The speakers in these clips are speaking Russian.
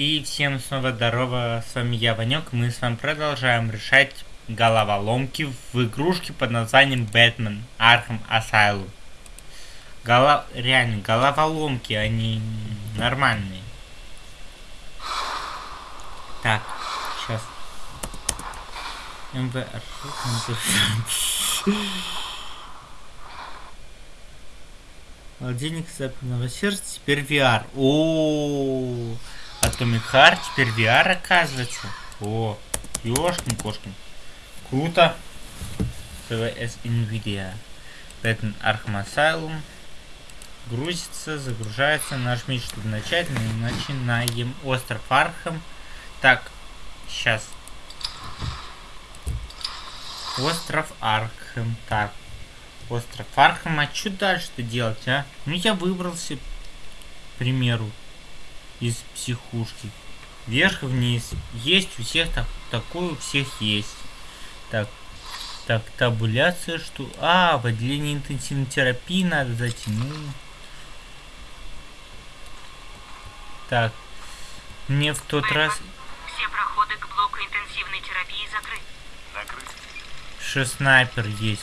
И всем снова здорово, с вами я, Ванек, мы с вами продолжаем решать головоломки в игрушке под названием Бэтмен Arkham Asylum. Голо... Реально, головоломки, они нормальные. Так, сейчас. МВ... Холодильник западного сердца, теперь VR. О, -о, -о, -о. Atomic Heart, теперь VR оказывается. О, ёшкин кошкин. Круто. ПВС NVIDIA. Batman Arkham Asylum. Грузится, загружается. Нажмите, чтобы начать. Начинаем. Остров Архам. Так, сейчас. Остров Архам. Так. Остров Архам. А что дальше-то делать, а? Ну, я выбрался, к примеру из психушки. Вверх и вниз. Есть у всех так, такое у всех есть. Так, так, табуляция, что... А, в отделении интенсивной терапии надо затянуть. Так, мне в тот раз... Все проходы к блоку интенсивной терапии закрыты. Закрыт. Что снайпер есть.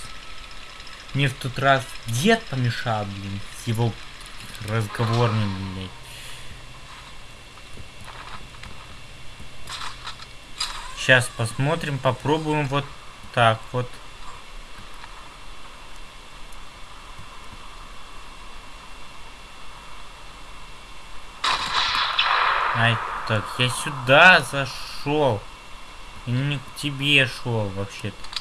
Мне в тот раз дед помешал, блин, с его разговорным, блядь. Сейчас посмотрим, попробуем вот так вот. Ай, так, я сюда зашел. Не к тебе шел вообще-то.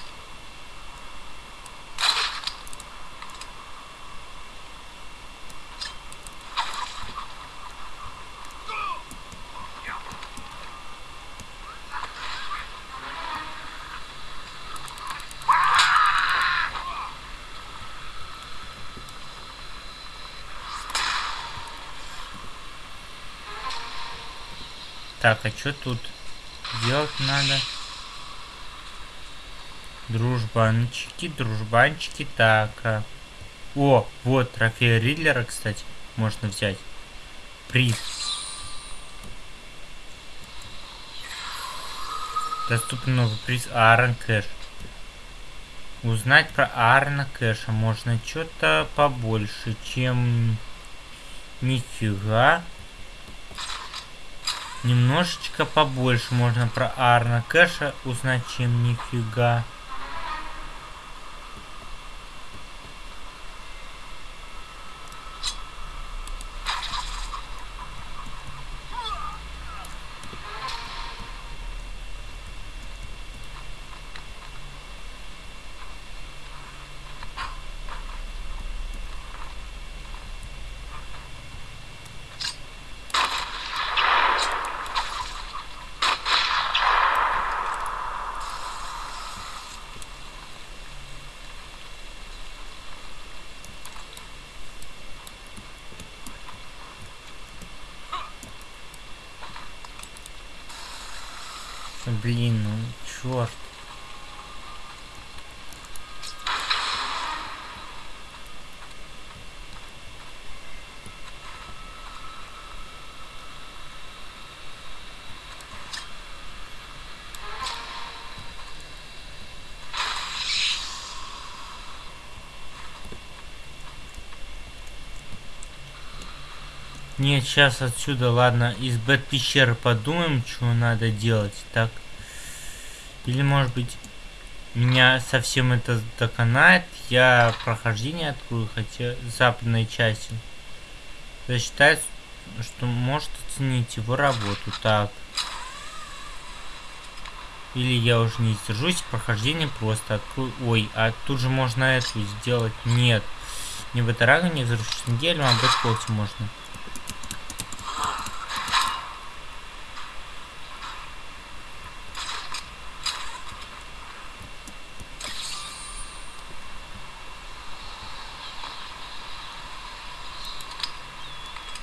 Так, а что тут делать надо? Дружбанчики, дружбанчики, так. А... О, вот, трофей Ридлера, кстати, можно взять. Приз. Доступен новый приз Аарон Кэш. Узнать про Аарона Кэша можно что-то побольше, чем... Нифига. Немножечко побольше можно про Арна Кэша узнать, чем нифига. Блин, ну черт. Нет, сейчас отсюда, ладно, из бэт пещеры подумаем, что надо делать. Так. Или может быть меня совсем это доконает. Я прохождение открою, хотя западной части. Засчитает, что может оценить его работу. Так. Или я уже не сдержусь, прохождение просто открою. Ой, а тут же можно эту сделать. Нет. Не в этой не взрывшись неделю, а в можно.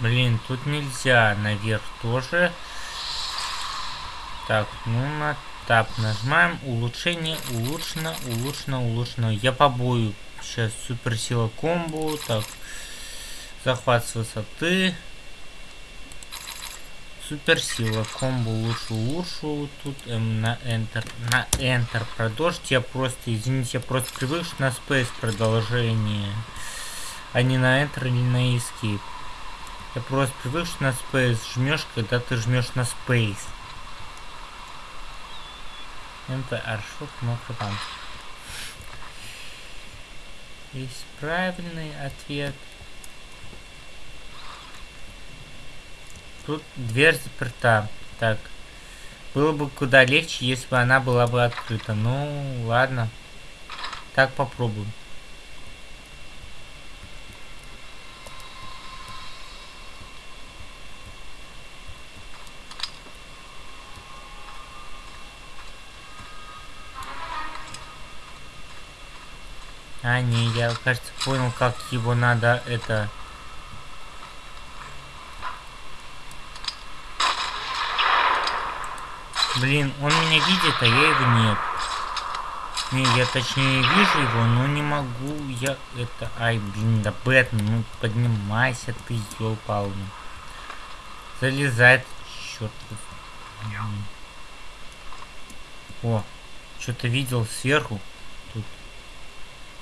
Блин, тут нельзя. Наверх тоже. Так, ну на тап нажимаем. Улучшение, улучшено, улучшено, улучшено. Я побою. Сейчас суперсила комбо. Так. Захват с высоты. суперсила. Комбо лучше лучше. Тут эм, на Enter. На Enter продолжить. Я просто, извините, я просто привык на Space продолжение. А не на Enter или на Escape. Я просто привык что на Space жмешь, когда ты жмешь на Space. МП Аршут Мокропан. Есть правильный ответ. Тут дверь заперта. Так. Было бы куда легче, если бы она была бы открыта. Ну, ладно. Так попробуем. А, не, я, кажется, понял, как его надо это... Блин, он меня видит, а я его нет. Не, я точнее вижу его, но не могу я это... Ай, блин, да Бэтмен, ну поднимайся ты, ёлпал. Залезает, черт. О, что-то видел сверху.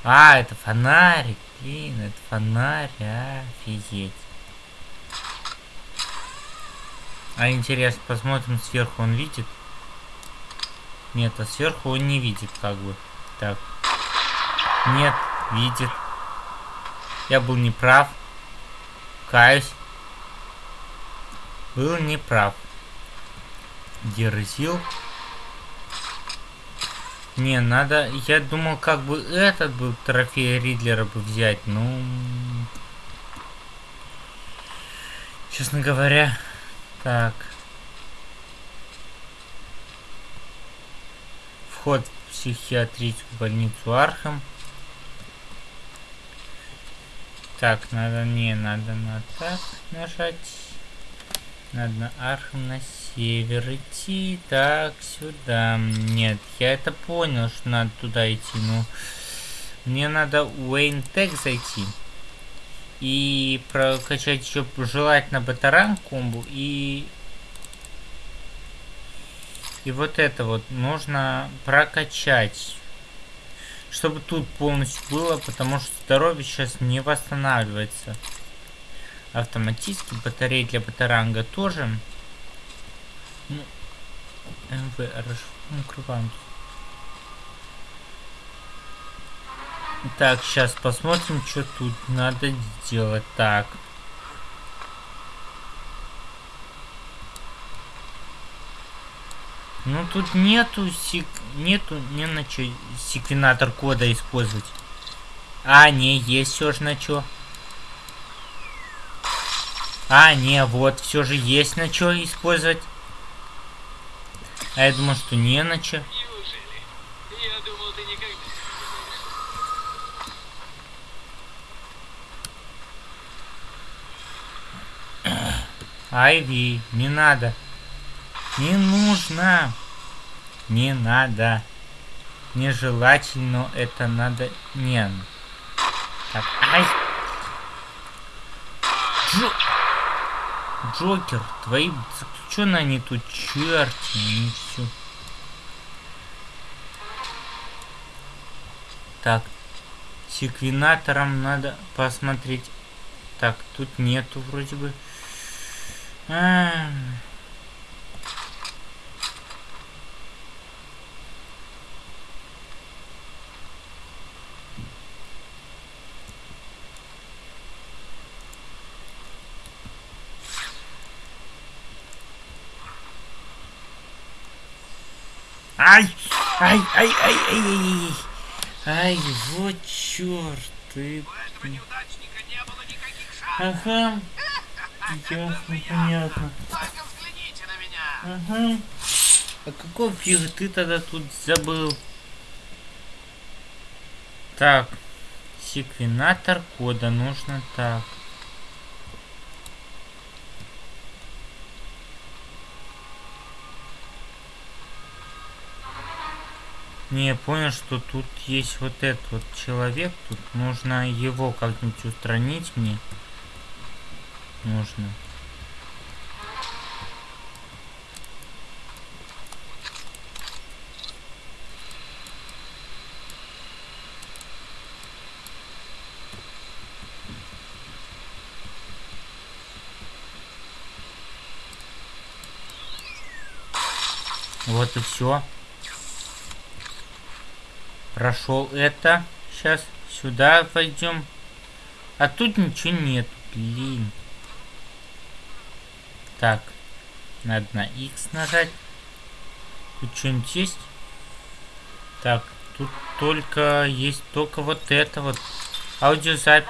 А, это фонарик. Блин, это фонарь. Офигеть. А интересно, посмотрим сверху, он видит? Нет, а сверху он не видит, как бы. Так. Нет, видит. Я был неправ. Каюсь. Был неправ. Дерзил. Не, надо... Я думал, как бы этот был трофей Ридлера бы взять, ну... Честно говоря... Так. Вход в психиатрическую больницу Архам. Так, надо... Не, надо на так нажать. Надо на Архам на север идти. Так, сюда. Нет, я это понял, что надо туда идти. Ну, мне надо в WayneTech зайти. И прокачать еще желательно батаран комбу. И... И вот это вот нужно прокачать. Чтобы тут полностью было, потому что здоровье сейчас не восстанавливается. Автоматически батареи для батаранга тоже. Ну, МВ, крупант. Так, сейчас посмотрим, что тут надо делать. Так. Ну тут нету сек... нету не на что секвенатор кода использовать. А, не, есть все же на что. А, не, вот, все же есть на что использовать. А я думал, что не на че. Айви, не надо. Не нужно. Не надо. Нежелательно это надо. Не. Так, ай. Джо... Джокер, твои заключенные они тут черти, они все. Так, секвенатором надо посмотреть. Так, тут нету вроде бы. А -а -а. Ай! Ай, ай, ай, ай, ай, ай, вот черт, ты... Ага. Ясно, понятно. Ага. А какого фига ты тогда тут забыл? Так. Секвенатор кода нужно так. Не, я понял, что тут есть вот этот вот человек. Тут нужно его как-нибудь устранить мне. Нужно. Вот и все. Прошел это. Сейчас сюда пойдем. А тут ничего нет. Блин. Так. Надо на X нажать. Тут что-нибудь есть? Так, тут только есть только вот это вот. Аудиозапись.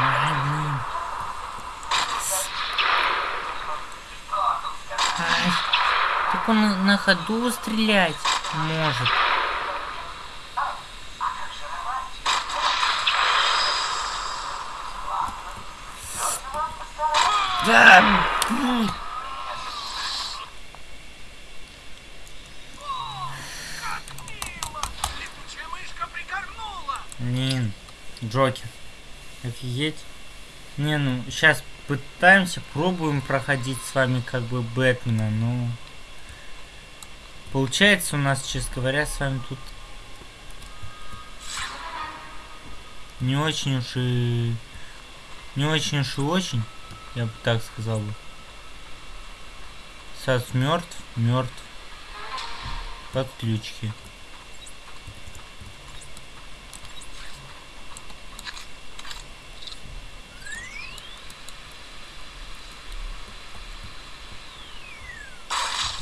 Ай, блин. Ай, так он на- на ходу стрелять может. Да. Блин, Джокер. Офигеть. Не, ну, сейчас пытаемся, пробуем проходить с вами как бы Бэтмена, но... Получается у нас, честно говоря, с вами тут... Не очень уж и... Не очень уж и очень, я бы так сказал бы. Сас мертв, мертв. Подключки.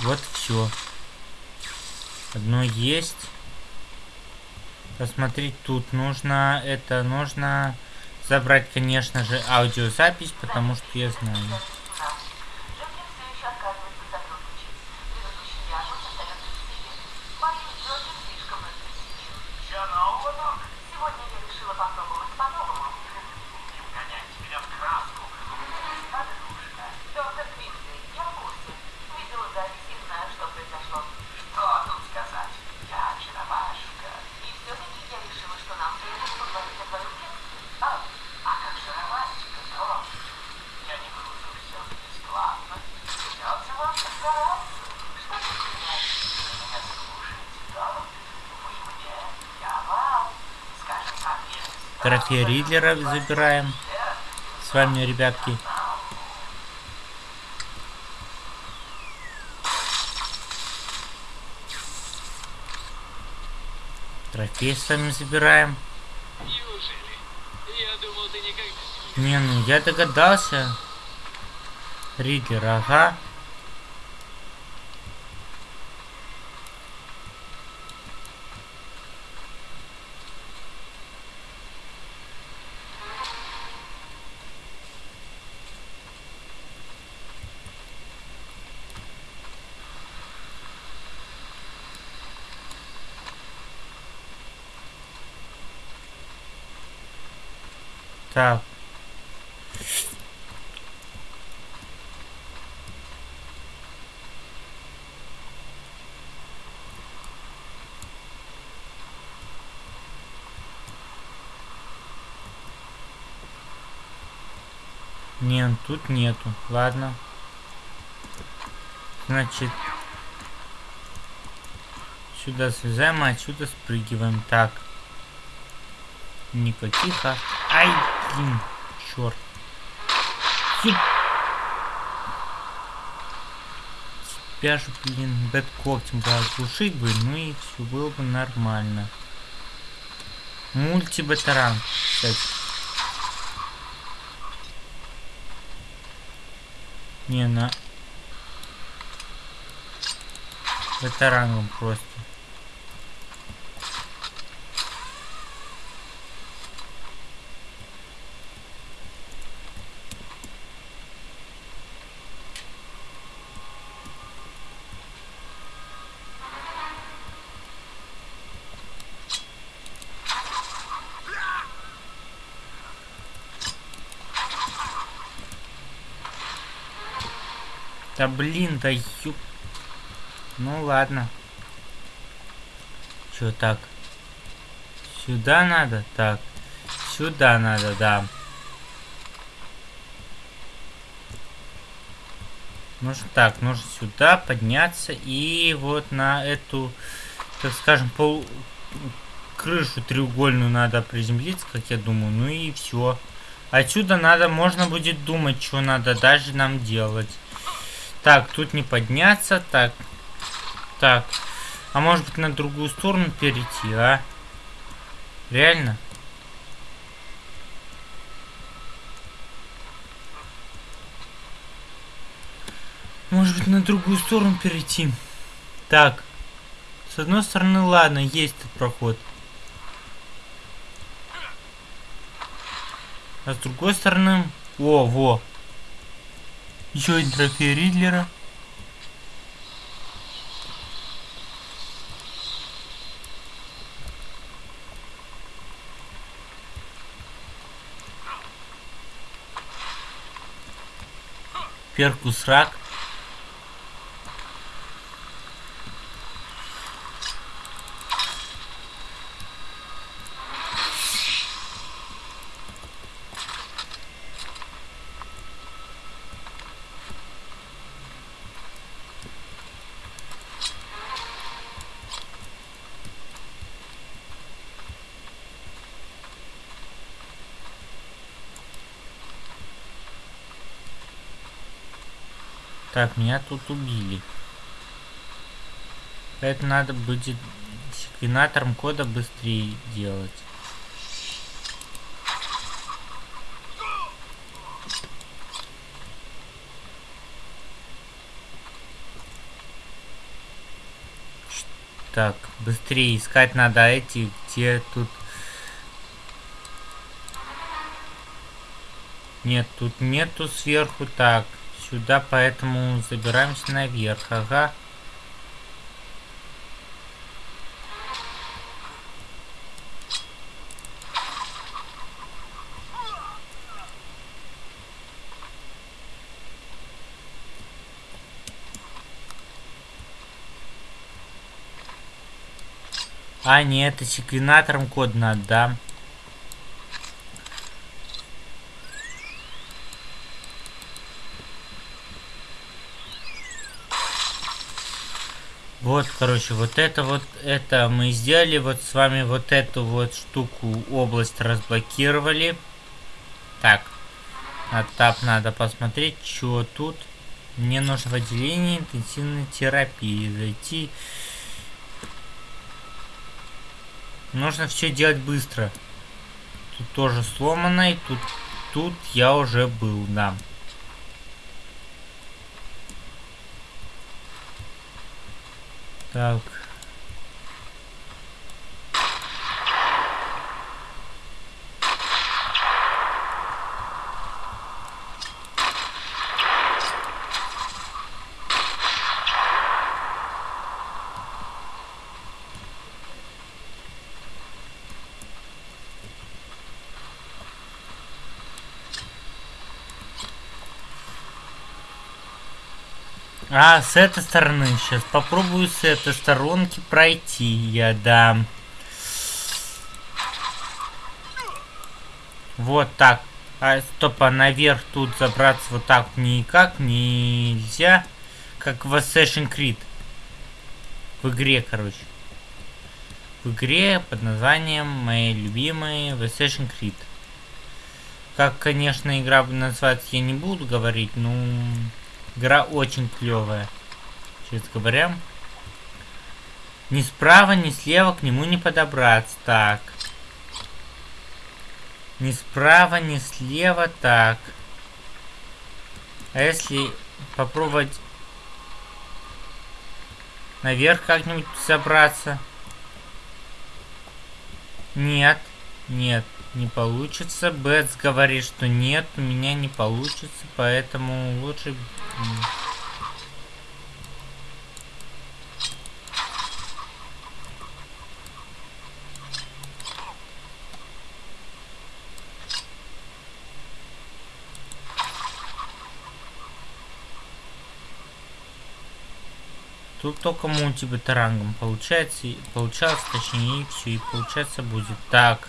Вот все. Одно есть. Посмотреть тут нужно это нужно забрать, конечно же, аудиозапись, потому что я знаю. Ничего нового, док? Сегодня я решила попробовать по-новому. Не вгонять меня в краску. Надо душно. Доктор Квинсли, я в курсе. Видела запись и знаю, что произошло. Что тут сказать? Я очаровашка. И все-таки я решила, что нам следует поговорить о твоем детстве. А, а как же романтика, док? Я не буду все бесплатно. Придется вам постараться. Что тут сказать? Вы меня слушаете, док? Вы мне, я вам. Скажем так, честно. Трофей Ридлера забираем. С вами, ребятки. Трофей с вами забираем. Думал, никогда Не, ну я догадался. Ридлер, ага. Так. Нет, тут нету. Ладно. Значит, сюда слезаем, а отсюда спрыгиваем. Так. Никаких, а... Ай, блин, черт. Тебя же, блин, бэт когтем бы оглушить бы, ну и все было бы нормально. Мультибатеран, кстати. Не, на... Ветераном просто. Да блин, да ёп. Ну ладно. Чё так? Сюда надо? Так. Сюда надо, да. Нужно так, нужно сюда подняться и вот на эту, так скажем, пол крышу треугольную надо приземлиться, как я думаю. Ну и все. Отсюда надо, можно будет думать, что надо даже нам делать. Так, тут не подняться, так, так. А может быть на другую сторону перейти, а? Реально? Может быть на другую сторону перейти. Так. С одной стороны, ладно, есть тут проход. А с другой стороны... О, во. Еще один трофей Ридлера. Перкус рак. Так, меня тут убили. Это надо будет секвенатором кода быстрее делать. Так, быстрее искать надо эти, где тут... Нет, тут нету сверху. Так, сюда, поэтому забираемся наверх. Ага. А, нет, это секвенатором код надо, да? Вот, короче, вот это вот, это мы сделали, вот с вами вот эту вот штуку, область разблокировали. Так, на тап надо посмотреть, что тут. Мне нужно в отделение интенсивной терапии зайти. Нужно все делать быстро. Тут тоже сломано, и тут, тут я уже был, да. Так. А, с этой стороны. Сейчас попробую с этой сторонки пройти. Я дам. Вот так. А, стоп, а наверх тут забраться вот так никак нельзя. Как в Assassin's Creed. В игре, короче. В игре под названием мои любимые в Assassin's Creed. Как, конечно, игра называется, я не буду говорить, но... Игра очень клевая. Честно говоря. Ни справа, ни слева к нему не подобраться. Так. Ни справа, ни слева. Так. А если попробовать наверх как-нибудь забраться? Нет. Нет не получится. Бэтс говорит, что нет, у меня не получится, поэтому лучше... Тут только мультибетерангом получается, получалось, точнее, и все, и получается будет. Так.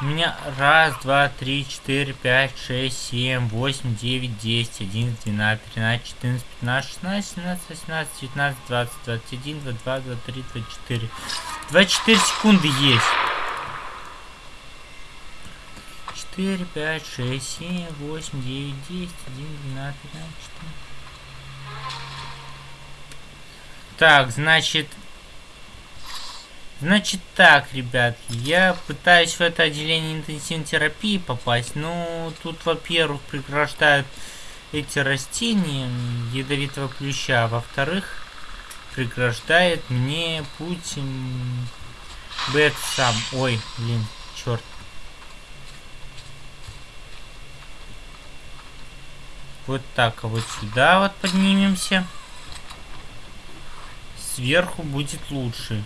У меня раз, два, три, четыре, пять, шесть, семь, восемь, девять, десять, один, двенадцать, тринадцать, четырнадцать, пятнадцать, шестнадцать, семнадцать, восемнадцать, девятнадцать, двадцать, двадцать один, двадцать два, двадцать три, двадцать четыре. Двадцать четыре секунды есть. Четыре, пять, шесть, семь, восемь, девять, десять, один, двенадцать, тринадцать, четырнадцать. Так, значит... Значит так, ребят, я пытаюсь в это отделение интенсивной терапии попасть, но тут, во-первых, преграждают эти растения ядовитого плюща, а во-вторых, преграждает мне путь м, Бэт сам. Ой, блин, черт. Вот так, а вот сюда вот поднимемся. Сверху будет лучше.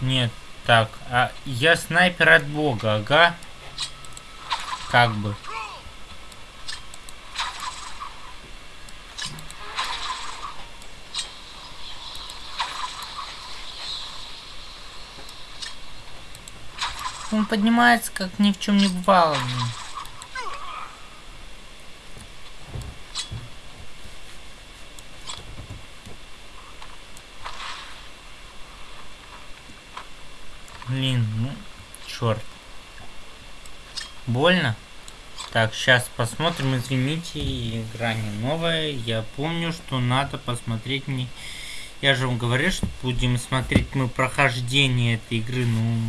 Нет, так, а я снайпер от бога, ага. Как бы. Он поднимается, как ни в чем не бывало. блин. Блин, ну, черт. Больно? Так, сейчас посмотрим, извините, игра не новая. Я помню, что надо посмотреть мне... Я же вам говорил, что будем смотреть мы прохождение этой игры, ну...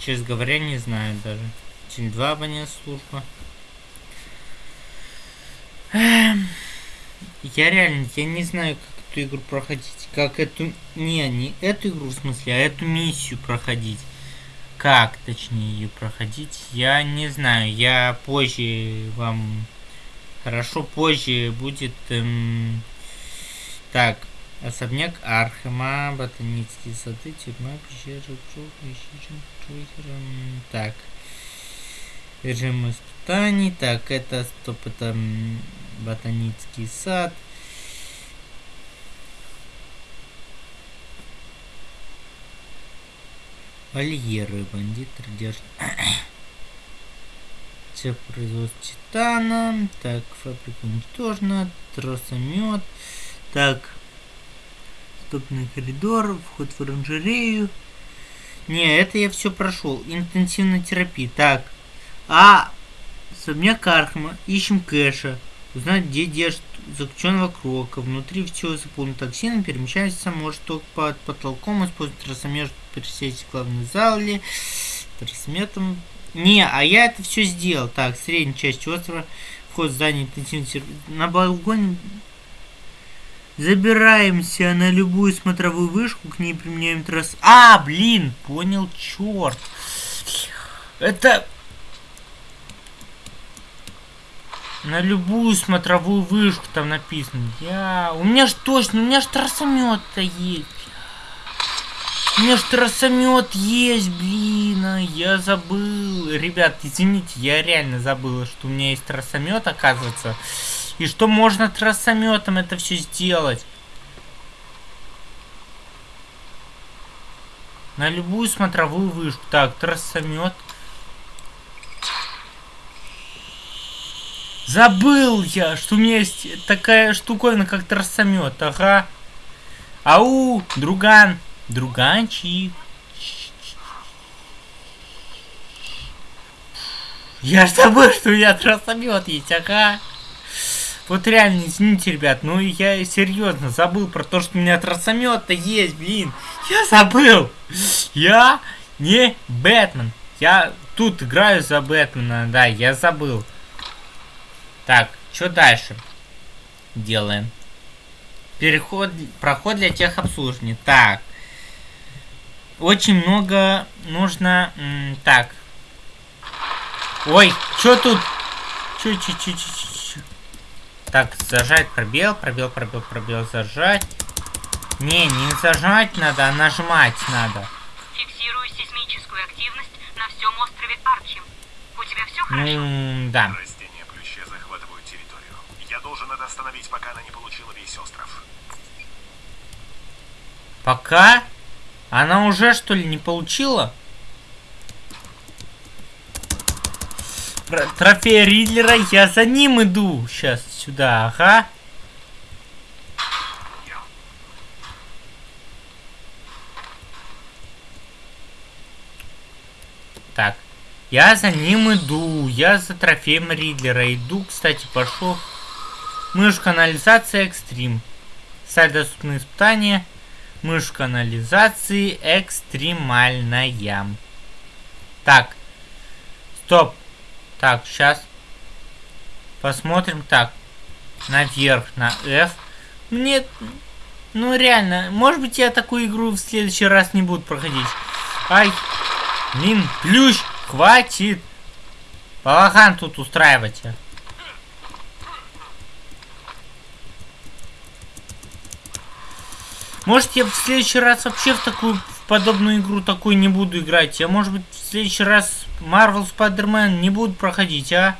Честно говоря, не знаю даже. Теле 2 абонент служба. Я реально, я не знаю, как эту игру проходить. Как эту... Не, не эту игру в смысле, а эту миссию проходить. Как, точнее, ее проходить, я не знаю. Я позже вам... Хорошо, позже будет... эм, Так, особняк Архема, ботанические сады, тюрьма, пещера, жук, ищи, Джокер, м, Так. Режим испытаний. Так, это стоп, это ботанический сад. Вольеры, бандит, держит. Цех производства титана. Так, фабрика уничтожена. Тросомет. Так. Стопный коридор. Вход в оранжерею. Не, это я все прошел. Интенсивная терапия. Так. А. Особняк Архама. Ищем кэша. Узнать, где держит заключенного Крока. Внутри все заполнено токсином. Перемещается может только под потолком. Использует тросомет, чтобы пересесть в главной зале. Тросометом. Не, а я это все сделал. Так, средняя часть острова. Вход в здание интенсивной терапии. На балконе Забираемся на любую смотровую вышку, к ней применяем трасс. А, блин, понял, черт. Это... На любую смотровую вышку там написано. Я... У меня ж точно, у меня ж трассомет-то есть. У меня ж трассомет есть, блин, а я забыл. Ребят, извините, я реально забыл, что у меня есть трассомет, оказывается. И что можно трассометом это все сделать. На любую смотровую вышку. Так, трассомет. Забыл я, что у меня есть такая штуковина, как трассомет. Ага. Ау, друган. Друганчик. Я ж забыл, что у меня трассомет есть, ага. Вот реально, извините, ребят, ну я серьезно забыл про то, что у меня трансомет-то есть, блин. Я забыл. Я не Бэтмен. Я тут играю за Бэтмена, да, я забыл. Так, что дальше делаем? Переход, проход для техобслуживания. Так. Очень много нужно... так. Ой, что тут? Чё, чё, чё, чё, чё, чё? Так, зажать пробел, пробел, пробел, пробел, зажать. Не, не зажать надо, а нажимать надо. Фиксирую сейсмическую активность на всем острове Арчим. У тебя все хорошо? Ну, да. Это остановить, пока она не получила весь остров. Пока? Она уже, что ли, не получила? Тро- Трофей Ридлера, я за ним иду. Сейчас сюда, ага. Так, я за ним иду, я за трофеем Ридлера иду, кстати, пошел. Мышь канализация экстрим. Сайт доступны испытания. Мышь канализации экстремальная. Так. Стоп. Так, сейчас. Посмотрим. Так. Наверх, на F. Мне... Ну реально, может быть я такую игру в следующий раз не буду проходить. Ай. Блин, плющ, хватит. Балахан тут устраивать. Может я в следующий раз вообще в такую в подобную игру такую не буду играть. Я может быть в следующий раз Marvel Spider-Man не буду проходить, а?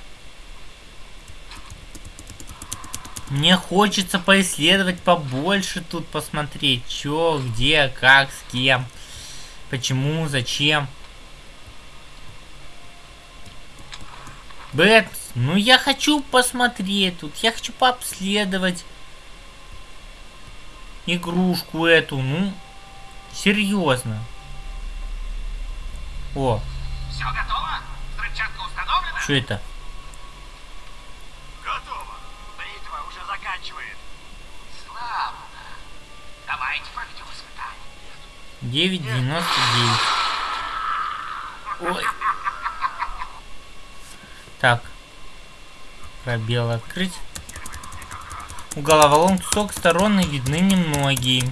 Мне хочется поисследовать побольше тут, посмотреть, чё, где, как, с кем, почему, зачем. Бэт, ну я хочу посмотреть тут, я хочу пообследовать игрушку эту, ну, серьезно. О, Все готово? Взрывчатка установлена? что это? Готово. Бритва уже заканчивает. Славно. Давайте проведем испытание. 9.99. Ой. Так. Пробел открыть. У головоломки с обеих сторон видны немногие.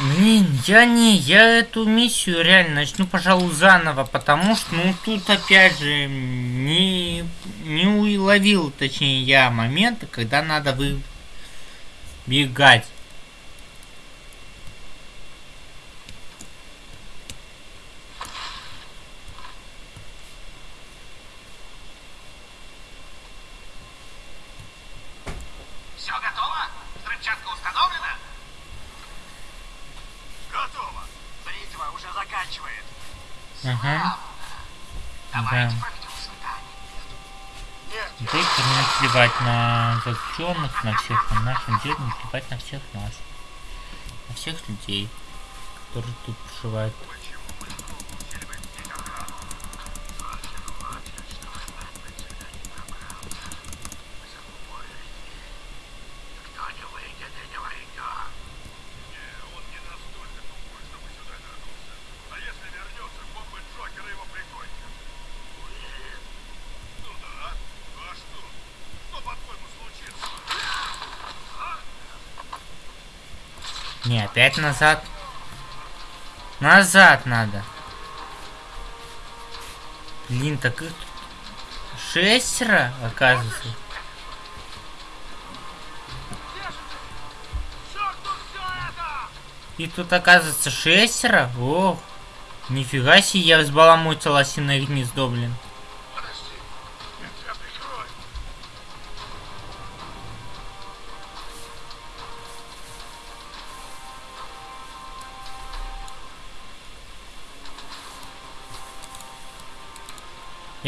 Блин, я не, я эту миссию реально начну, пожалуй, заново, потому что, ну, тут опять же не, не уловил, точнее, я момента, когда надо выбегать. Все готово? Взрывчатка установлена? Готово. Бритва уже заканчивает. Ага. Давайте Да. проведем испытание. Доктор не плевать на заключенных, на всех, на деле не плевать на всех нас. На всех людей, которые тут проживают. Кто не выйдет и не войдет. Не, он не настолько тупой, чтобы сюда вернулся. А если вернется, бомбы Джокера его прикончат. Ну да. А что? Что, по-твоему, случится? Не, опять назад. Назад надо. Блин, так их тут шестеро, оказывается. И тут оказывается шестеро? Ох, нифига себе, я взбаламутил осиное гнездо, блин.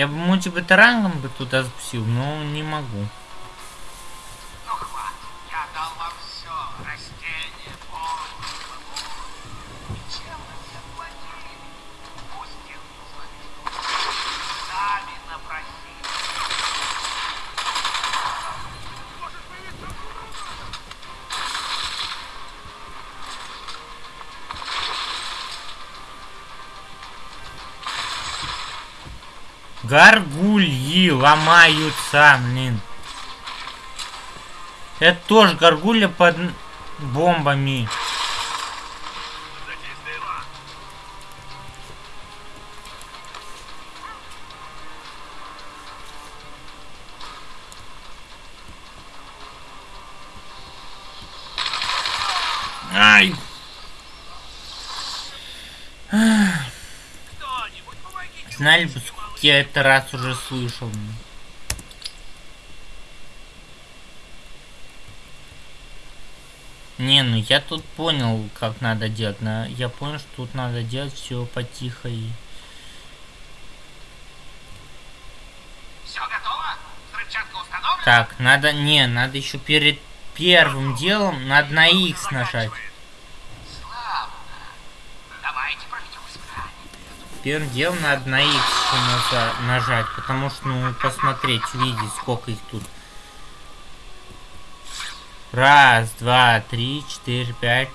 Я бы мультибатарангом бы туда запустил, но не могу. Гаргульи ломаются, блин. Это тоже горгулья под бомбами. Ай! Знали бы, я это раз уже слышал. Не, ну я тут понял, как надо делать. Но я понял, что тут надо делать все потихо и... Так, надо... Не, надо еще перед первым делом надо на X нажать. Первым делом надо на X нажать, потому что, ну, посмотреть, увидеть, сколько их тут. Раз, два, три, четыре, пять,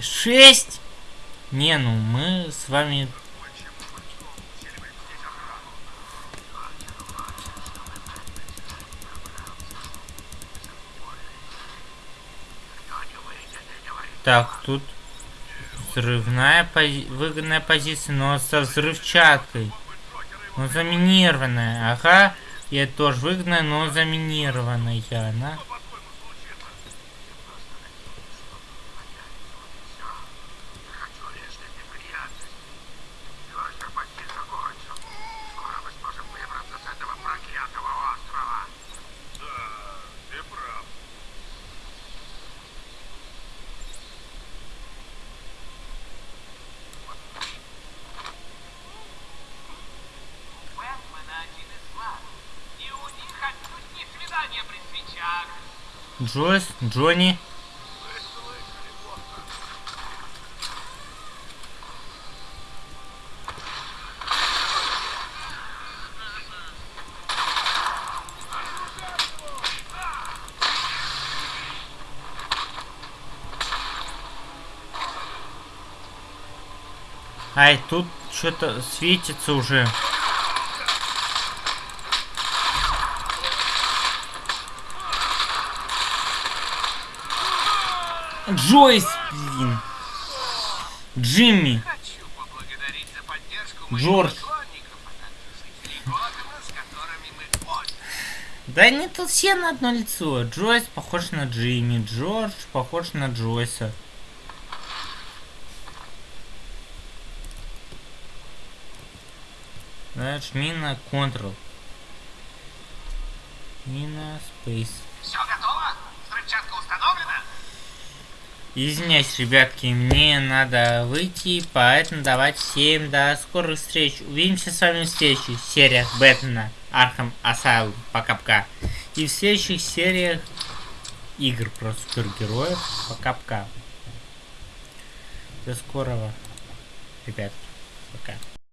шесть! Не, ну, мы с вами... Так, тут взрывная пози- выгодная позиция, но со взрывчаткой. Но заминированная. Ага. Это тоже выгодная, но заминированная она. Хочу лишних неприятностей. Ветер почти закончил. Скоро мы сможем выбраться с этого проклятого острова. Да, ты прав. Бэтмен один из вас. И у них отнюдь не свидание при свечах. Джойс, Джонни. Ай, тут что-то светится уже. Джойс, блин. Джимми. Джордж. Да они тут все на одно лицо. Джойс похож на Джимми, Джордж похож на Джойса. Да, жми на Ctrl. И на Space. Все готово? Взрывчатка установлена? Извиняюсь, ребятки, мне надо выйти, поэтому давайте всем до скорых встреч. Увидимся с вами в следующих сериях Бэтмена, Arkham Asylum, пока-пока. И в следующих сериях игр про супергероев, пока-пока. До скорого, ребят, пока.